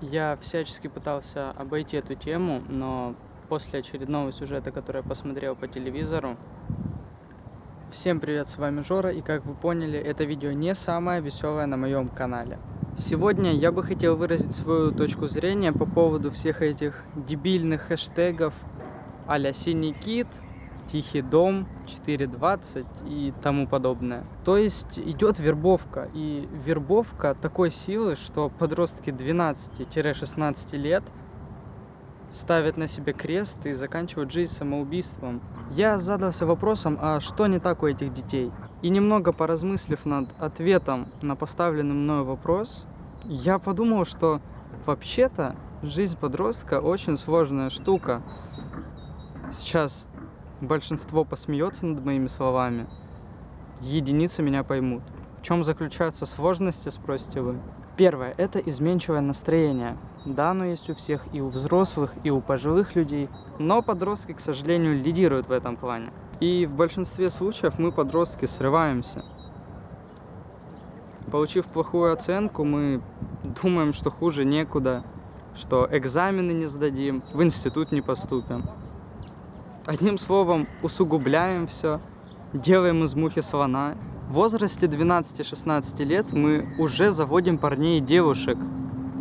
Я всячески пытался обойти эту тему, но после очередного сюжета, который я посмотрел по телевизору, Всем привет, с вами Жора, и как вы поняли, это видео не самое веселое на моем канале. Сегодня я бы хотел выразить свою точку зрения по поводу всех этих дебильных хэштегов а-ля «Синий кит», «Тихий дом», «420» и тому подобное. То есть идет вербовка, и вербовка такой силы, что подростки 12-16 лет – ставят на себе крест и заканчивают жизнь самоубийством. Я задался вопросом, а что не так у этих детей? И немного поразмыслив над ответом на поставленный мною вопрос, я подумал, что вообще-то жизнь подростка очень сложная штука. Сейчас большинство посмеется над моими словами, единицы меня поймут. В чем заключаются сложности, спросите вы? Первое – это изменчивое настроение. Да, оно есть у всех, и у взрослых, и у пожилых людей, но подростки, к сожалению, лидируют в этом плане. И в большинстве случаев мы, подростки, срываемся. Получив плохую оценку, мы думаем, что хуже некуда, что экзамены не сдадим, в институт не поступим. Одним словом, усугубляем все, делаем из мухи слона в возрасте 12-16 лет мы уже заводим парней и девушек.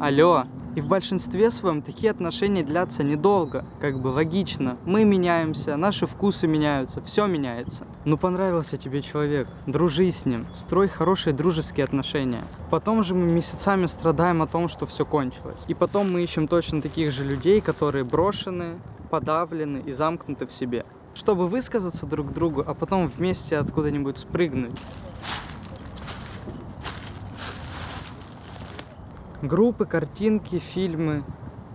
Алло. И в большинстве своем такие отношения длятся недолго. Как бы логично. Мы меняемся, наши вкусы меняются, все меняется. Ну понравился тебе человек, дружи с ним, строй хорошие дружеские отношения. Потом же мы месяцами страдаем о том, что все кончилось. И потом мы ищем точно таких же людей, которые брошены, подавлены и замкнуты в себе чтобы высказаться друг другу, а потом вместе откуда-нибудь спрыгнуть. Группы, картинки, фильмы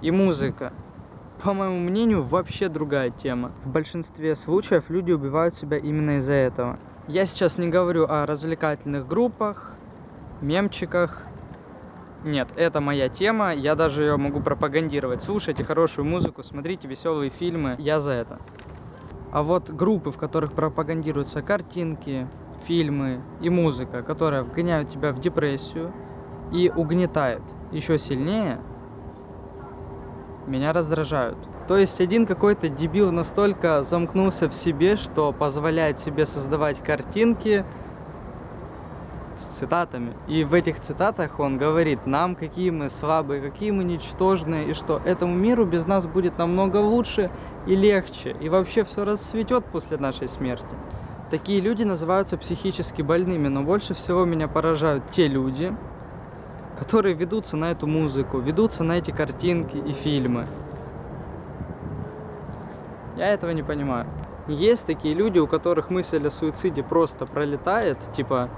и музыка. По моему мнению, вообще другая тема. В большинстве случаев люди убивают себя именно из-за этого. Я сейчас не говорю о развлекательных группах, мемчиках. Нет, это моя тема, я даже ее могу пропагандировать. Слушайте хорошую музыку, смотрите веселые фильмы, я за это. А вот группы, в которых пропагандируются картинки, фильмы и музыка, которая вгоняют тебя в депрессию и угнетает еще сильнее, меня раздражают. То есть один какой-то дебил настолько замкнулся в себе, что позволяет себе создавать картинки, с цитатами. И в этих цитатах он говорит нам, какие мы слабые, какие мы ничтожные, и что этому миру без нас будет намного лучше и легче, и вообще все расцветет после нашей смерти. Такие люди называются психически больными, но больше всего меня поражают те люди, которые ведутся на эту музыку, ведутся на эти картинки и фильмы. Я этого не понимаю. Есть такие люди, у которых мысль о суициде просто пролетает, типа,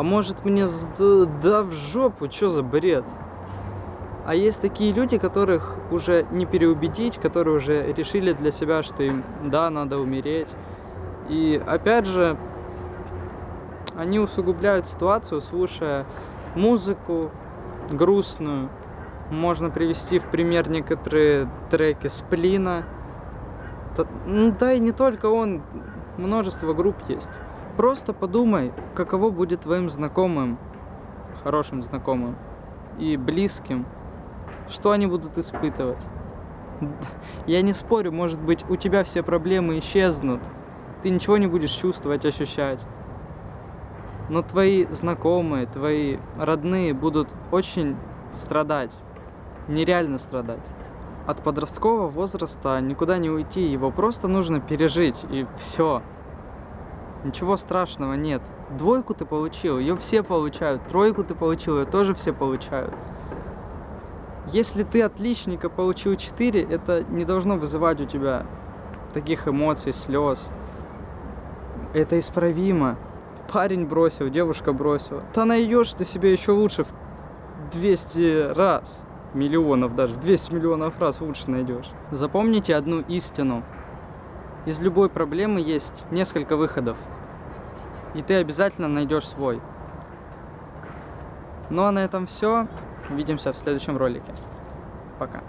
а может мне сда, да в жопу, что за бред? А есть такие люди, которых уже не переубедить, которые уже решили для себя, что им, да, надо умереть. И опять же, они усугубляют ситуацию, слушая музыку грустную. Можно привести в пример некоторые треки Сплина. Ну да и не только он, множество групп есть. Просто подумай, каково будет твоим знакомым, хорошим знакомым и близким, что они будут испытывать. Я не спорю, может быть, у тебя все проблемы исчезнут, ты ничего не будешь чувствовать, ощущать. Но твои знакомые, твои родные будут очень страдать, нереально страдать. От подросткового возраста никуда не уйти, его просто нужно пережить, и все. Ничего страшного нет. Двойку ты получил, ее все получают. Тройку ты получил, ее тоже все получают. Если ты отличника получил 4, это не должно вызывать у тебя таких эмоций, слез. Это исправимо. Парень бросил, девушка бросила. Да найдешь ты себе еще лучше в 200 раз. Миллионов даже, в 200 миллионов раз лучше найдешь. Запомните одну истину. Из любой проблемы есть несколько выходов. И ты обязательно найдешь свой. Ну а на этом все. Увидимся в следующем ролике. Пока.